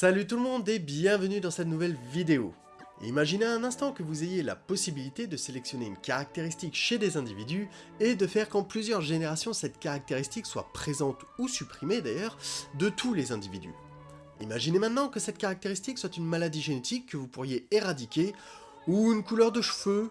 Salut tout le monde et bienvenue dans cette nouvelle vidéo. Imaginez un instant que vous ayez la possibilité de sélectionner une caractéristique chez des individus et de faire qu'en plusieurs générations cette caractéristique soit présente ou supprimée d'ailleurs de tous les individus. Imaginez maintenant que cette caractéristique soit une maladie génétique que vous pourriez éradiquer ou une couleur de cheveux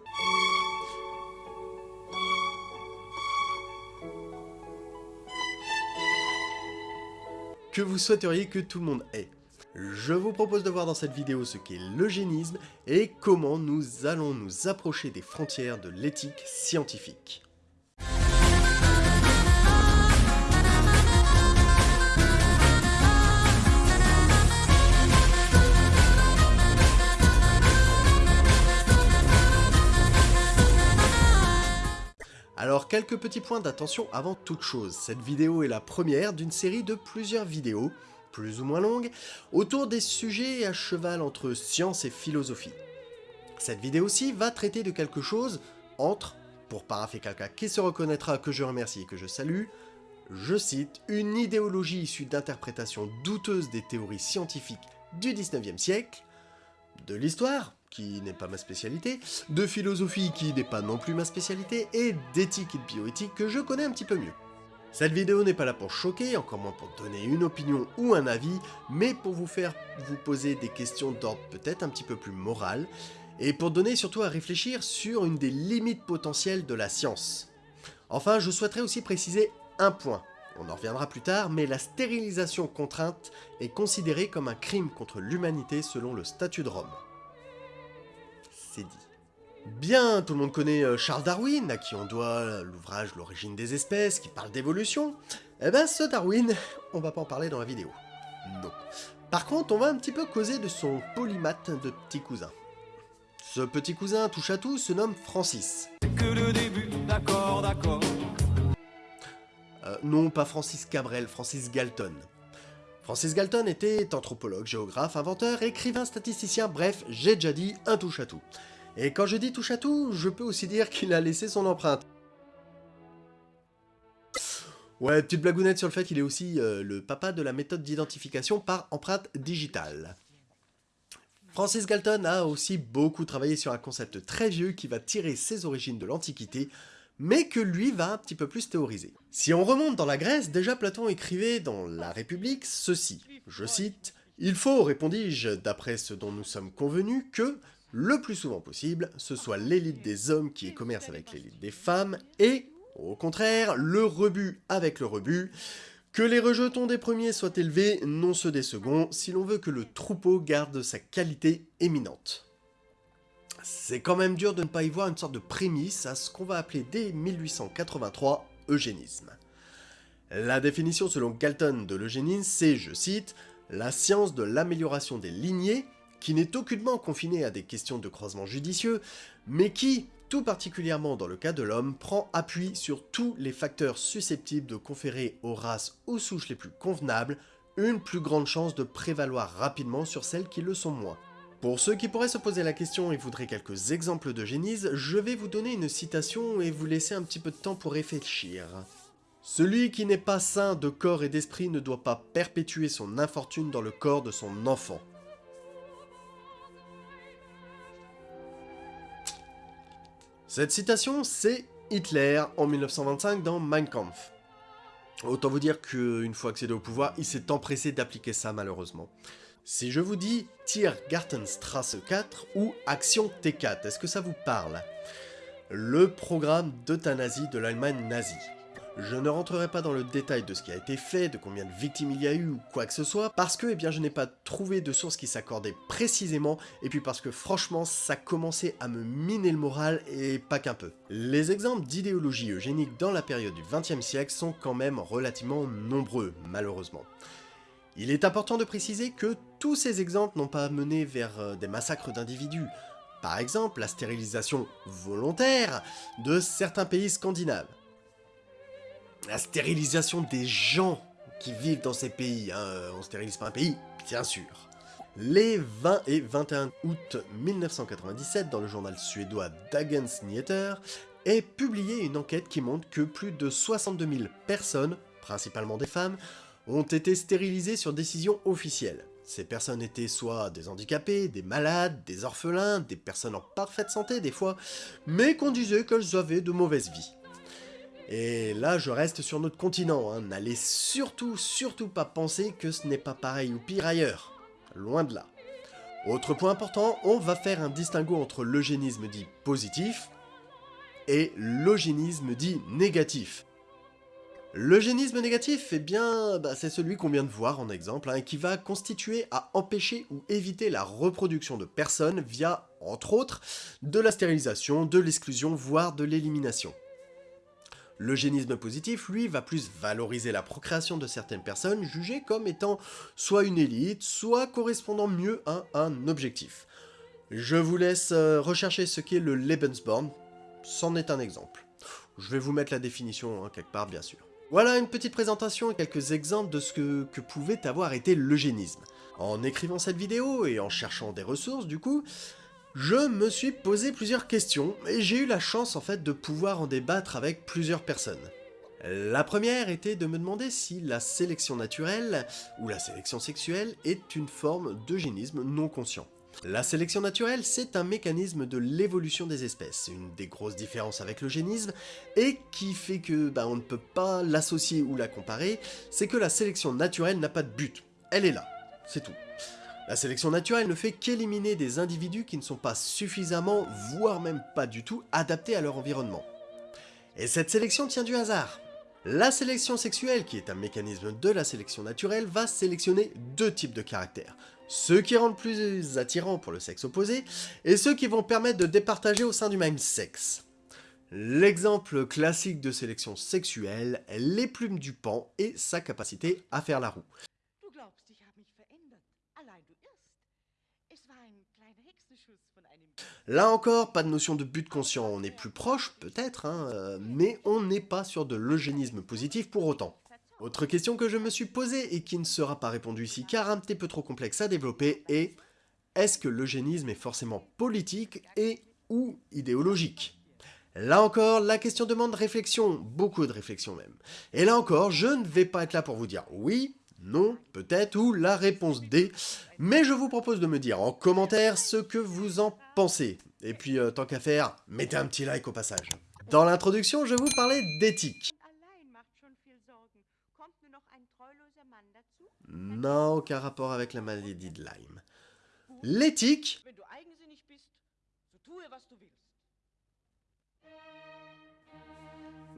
que vous souhaiteriez que tout le monde ait. Je vous propose de voir dans cette vidéo ce qu'est l'eugénisme et comment nous allons nous approcher des frontières de l'éthique scientifique. Alors quelques petits points d'attention avant toute chose, cette vidéo est la première d'une série de plusieurs vidéos, plus ou moins longues, autour des sujets à cheval entre science et philosophie. Cette vidéo-ci va traiter de quelque chose entre, pour parapher quelqu'un qui se reconnaîtra que je remercie et que je salue, je cite, une idéologie issue d'interprétations douteuses des théories scientifiques du 19e siècle, de l'histoire, qui n'est pas ma spécialité, de philosophie qui n'est pas non plus ma spécialité, et d'éthique et de bioéthique que je connais un petit peu mieux. Cette vidéo n'est pas là pour choquer, encore moins pour donner une opinion ou un avis, mais pour vous faire vous poser des questions d'ordre peut-être un petit peu plus moral, et pour donner surtout à réfléchir sur une des limites potentielles de la science. Enfin, je souhaiterais aussi préciser un point. On en reviendra plus tard, mais la stérilisation contrainte est considérée comme un crime contre l'humanité selon le statut de Rome c'est dit. Bien, tout le monde connaît euh, Charles Darwin, à qui on doit l'ouvrage L'origine des espèces, qui parle d'évolution. Eh ben, ce Darwin, on va pas en parler dans la vidéo. Non. Par contre, on va un petit peu causer de son polymath de petit cousin. Ce petit cousin touche à tout se nomme Francis. que le début, d'accord, d'accord. Euh, non, pas Francis Cabrel, Francis Galton. Francis Galton était anthropologue, géographe, inventeur, écrivain, statisticien, bref, j'ai déjà dit un touche-à-tout. Et quand je dis touche-à-tout, je peux aussi dire qu'il a laissé son empreinte. Ouais, petite blagounette sur le fait qu'il est aussi euh, le papa de la méthode d'identification par empreinte digitale. Francis Galton a aussi beaucoup travaillé sur un concept très vieux qui va tirer ses origines de l'Antiquité, mais que lui va un petit peu plus théoriser. Si on remonte dans la Grèce, déjà Platon écrivait dans La République ceci, je cite, « Il faut, répondis-je, d'après ce dont nous sommes convenus, que, le plus souvent possible, ce soit l'élite des hommes qui commerce avec l'élite des femmes, et, au contraire, le rebut avec le rebut, que les rejetons des premiers soient élevés, non ceux des seconds, si l'on veut que le troupeau garde sa qualité éminente. C'est quand même dur de ne pas y voir une sorte de prémisse à ce qu'on va appeler dès 1883 eugénisme. La définition selon Galton de l'eugénisme, c'est, je cite, « la science de l'amélioration des lignées, qui n'est aucunement confinée à des questions de croisement judicieux, mais qui, tout particulièrement dans le cas de l'homme, prend appui sur tous les facteurs susceptibles de conférer aux races ou souches les plus convenables une plus grande chance de prévaloir rapidement sur celles qui le sont moins. Pour ceux qui pourraient se poser la question et voudraient quelques exemples de génise, je vais vous donner une citation et vous laisser un petit peu de temps pour réfléchir. Celui qui n'est pas sain de corps et d'esprit ne doit pas perpétuer son infortune dans le corps de son enfant. Cette citation, c'est Hitler en 1925 dans Mein Kampf. Autant vous dire qu'une fois accédé au pouvoir, il s'est empressé d'appliquer ça malheureusement. Si je vous dis Tiergartenstrasse 4 ou Action T4, est-ce que ça vous parle? Le programme d'euthanasie de l'Allemagne nazie. Je ne rentrerai pas dans le détail de ce qui a été fait, de combien de victimes il y a eu ou quoi que ce soit, parce que eh bien, je n'ai pas trouvé de source qui s'accordait précisément, et puis parce que franchement, ça commençait à me miner le moral, et pas qu'un peu. Les exemples d'idéologie eugénique dans la période du XXe siècle sont quand même relativement nombreux, malheureusement. Il est important de préciser que tous ces exemples n'ont pas mené vers euh, des massacres d'individus. Par exemple, la stérilisation volontaire de certains pays scandinaves. La stérilisation des gens qui vivent dans ces pays. Hein. On stérilise pas un pays, bien sûr. Les 20 et 21 août 1997, dans le journal suédois Dagens Nyheter, est publiée une enquête qui montre que plus de 62 000 personnes, principalement des femmes, ont été stérilisés sur décision officielle. Ces personnes étaient soit des handicapés, des malades, des orphelins, des personnes en parfaite santé des fois, mais qu'on disait qu'elles avaient de mauvaises vies. Et là, je reste sur notre continent, hein. n'allez surtout, surtout pas penser que ce n'est pas pareil ou pire ailleurs. Loin de là. Autre point important, on va faire un distinguo entre l'eugénisme dit positif et l'eugénisme dit négatif. L'eugénisme négatif, eh bien, bah, c'est celui qu'on vient de voir en exemple, hein, qui va constituer à empêcher ou éviter la reproduction de personnes via, entre autres, de la stérilisation, de l'exclusion, voire de l'élimination. L'eugénisme positif, lui, va plus valoriser la procréation de certaines personnes jugées comme étant soit une élite, soit correspondant mieux à un objectif. Je vous laisse euh, rechercher ce qu'est le Lebensborn, c'en est un exemple. Je vais vous mettre la définition hein, quelque part, bien sûr. Voilà une petite présentation et quelques exemples de ce que, que pouvait avoir été l'eugénisme. En écrivant cette vidéo et en cherchant des ressources, du coup, je me suis posé plusieurs questions, et j'ai eu la chance en fait de pouvoir en débattre avec plusieurs personnes. La première était de me demander si la sélection naturelle, ou la sélection sexuelle, est une forme d'eugénisme non conscient. La sélection naturelle, c'est un mécanisme de l'évolution des espèces, une des grosses différences avec l'eugénisme, et qui fait que bah, on ne peut pas l'associer ou la comparer, c'est que la sélection naturelle n'a pas de but. Elle est là, c'est tout. La sélection naturelle ne fait qu'éliminer des individus qui ne sont pas suffisamment, voire même pas du tout, adaptés à leur environnement. Et cette sélection tient du hasard. La sélection sexuelle, qui est un mécanisme de la sélection naturelle, va sélectionner deux types de caractères. Ceux qui rendent plus attirants pour le sexe opposé, et ceux qui vont permettre de départager au sein du même sexe. L'exemple classique de sélection sexuelle, les plumes du pan et sa capacité à faire la roue. Là encore, pas de notion de but conscient, on est plus proche, peut-être, hein, euh, mais on n'est pas sur de l'eugénisme positif pour autant. Autre question que je me suis posée et qui ne sera pas répondue ici car un petit peu trop complexe à développer est est-ce que l'eugénisme est forcément politique et ou idéologique? Là encore, la question demande réflexion, beaucoup de réflexion même. Et là encore, je ne vais pas être là pour vous dire oui, non, peut-être, ou la réponse D, mais je vous propose de me dire en commentaire ce que vous en pensez. Et puis, euh, tant qu'à faire, mettez un petit like au passage. Dans l'introduction, je vous parlais d'éthique. Non, aucun rapport avec la maladie de Lyme. L'éthique...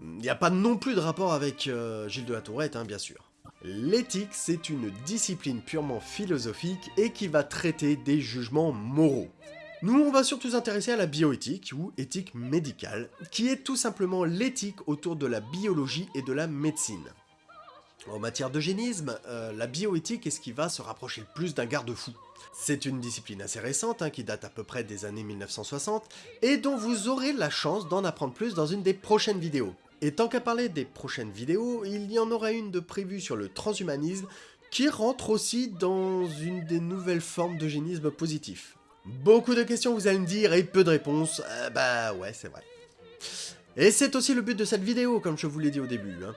Il n'y a pas non plus de rapport avec euh, Gilles de la Tourette, hein, bien sûr. L'éthique, c'est une discipline purement philosophique et qui va traiter des jugements moraux. Nous, on va surtout s'intéresser à la bioéthique, ou éthique médicale, qui est tout simplement l'éthique autour de la biologie et de la médecine. En matière d'eugénisme, euh, la bioéthique est ce qui va se rapprocher le plus d'un garde-fou. C'est une discipline assez récente, hein, qui date à peu près des années 1960, et dont vous aurez la chance d'en apprendre plus dans une des prochaines vidéos. Et tant qu'à parler des prochaines vidéos, il y en aura une de prévue sur le transhumanisme qui rentre aussi dans une des nouvelles formes d'eugénisme positif. Beaucoup de questions vous allez me dire et peu de réponses, euh, bah ouais c'est vrai. Et c'est aussi le but de cette vidéo comme je vous l'ai dit au début. Hein.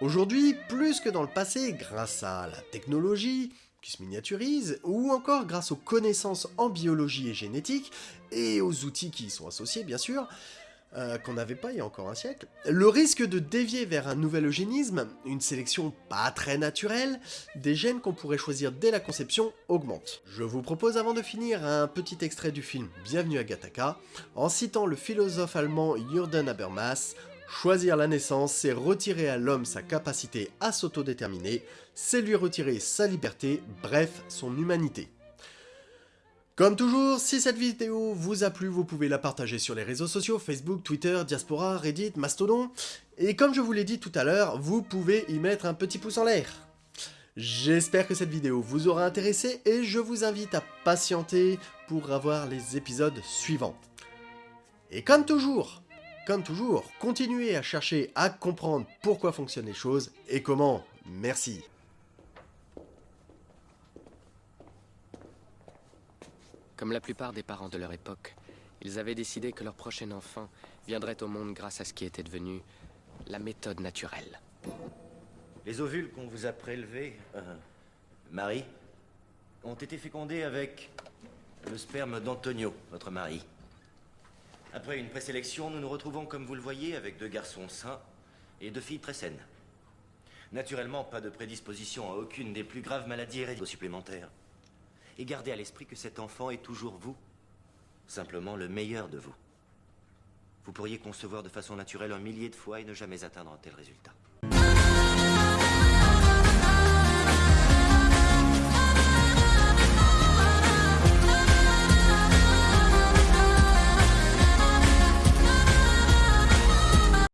Aujourd'hui, plus que dans le passé, grâce à la technologie, qui se miniaturise, ou encore grâce aux connaissances en biologie et génétique, et aux outils qui y sont associés bien sûr, euh, qu'on n'avait pas il y a encore un siècle, le risque de dévier vers un nouvel eugénisme, une sélection pas très naturelle, des gènes qu'on pourrait choisir dès la conception augmente. Je vous propose avant de finir un petit extrait du film Bienvenue à Gattaca, en citant le philosophe allemand Jürgen Habermas, Choisir la naissance, c'est retirer à l'homme sa capacité à s'autodéterminer, c'est lui retirer sa liberté, bref, son humanité. Comme toujours, si cette vidéo vous a plu, vous pouvez la partager sur les réseaux sociaux, Facebook, Twitter, Diaspora, Reddit, Mastodon, et comme je vous l'ai dit tout à l'heure, vous pouvez y mettre un petit pouce en l'air. J'espère que cette vidéo vous aura intéressé et je vous invite à patienter pour avoir les épisodes suivants. Et comme toujours, comme toujours, continuez à chercher à comprendre pourquoi fonctionnent les choses et comment. Merci. Comme la plupart des parents de leur époque, ils avaient décidé que leur prochain enfant viendrait au monde grâce à ce qui était devenu la méthode naturelle. Les ovules qu'on vous a prélevés, euh, Marie, ont été fécondés avec le sperme d'Antonio, votre mari. Après une présélection, nous nous retrouvons, comme vous le voyez, avec deux garçons sains et deux filles très saines. Naturellement, pas de prédisposition à aucune des plus graves maladies héréditaires supplémentaires. Et gardez à l'esprit que cet enfant est toujours vous. Simplement le meilleur de vous. Vous pourriez concevoir de façon naturelle un millier de fois et ne jamais atteindre un tel résultat.